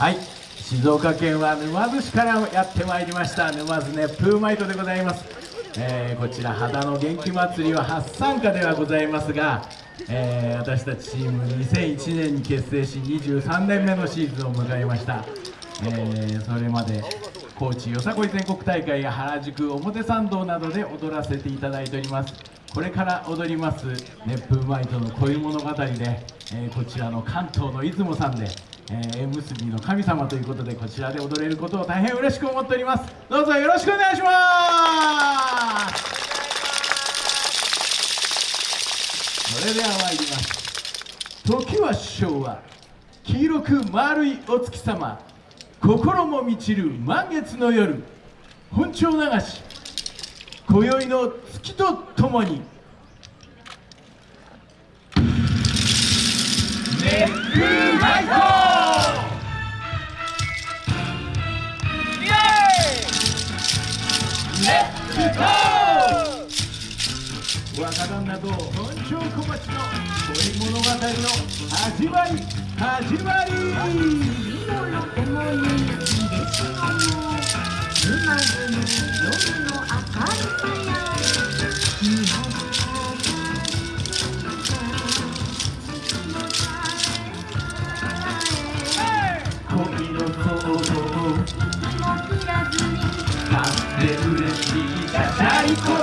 はい。静岡県は沼津市からやってまいりました。沼津熱風マイトでございます、えー、こちら肌の元気祭りは初参加ではございますが、えー、私たちチーム2001年に結成し23年目のシーズンを迎えました、えー、それまで高知よさこい全国大会や原宿表参道などで踊らせていただいております。これから踊ります熱風マイトの恋物語で、えー、こちらの関東の出雲さんでえー、縁結びの神様ということでこちらで踊れることを大変嬉しく思っております。どうぞよろしくお願いします。それでは参ります時は昭和黄色く丸いお月様。心も満ちる満月の夜。本庁流し今宵の月とともに。熱風マイ若旦那と本庄小町の恋物語の始まり始まり。に買って嬉しいシャシャリコちゃんちゃ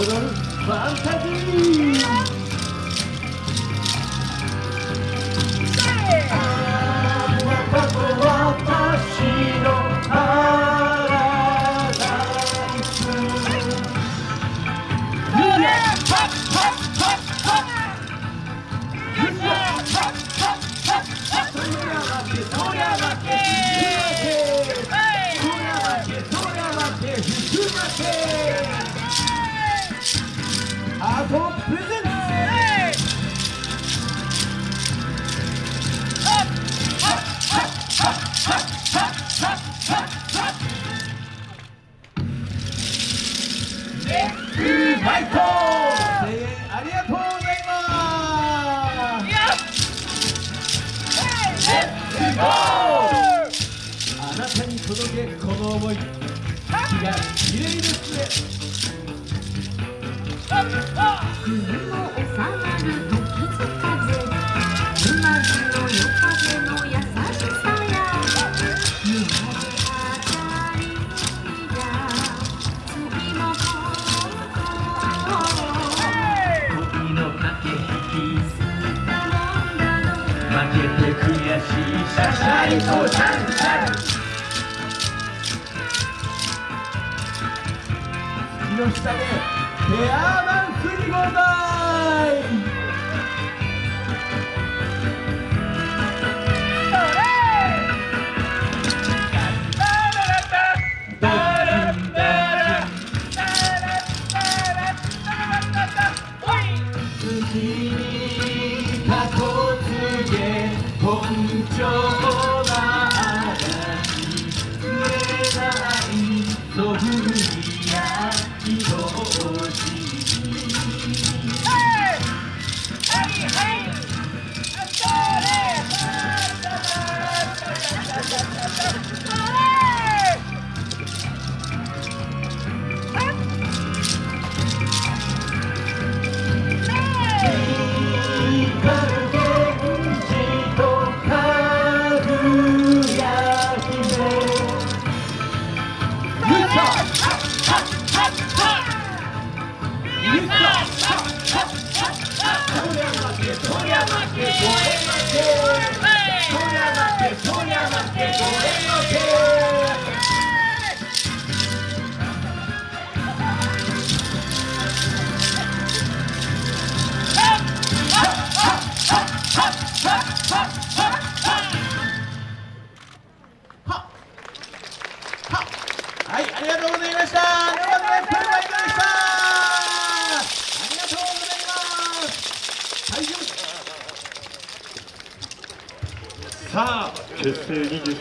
踊るファンタジートマイト声援ありがとうございます。あなたに届けこの思い気が綺麗ですねの下でペアダンスにござい月にかこつげ本庁結成23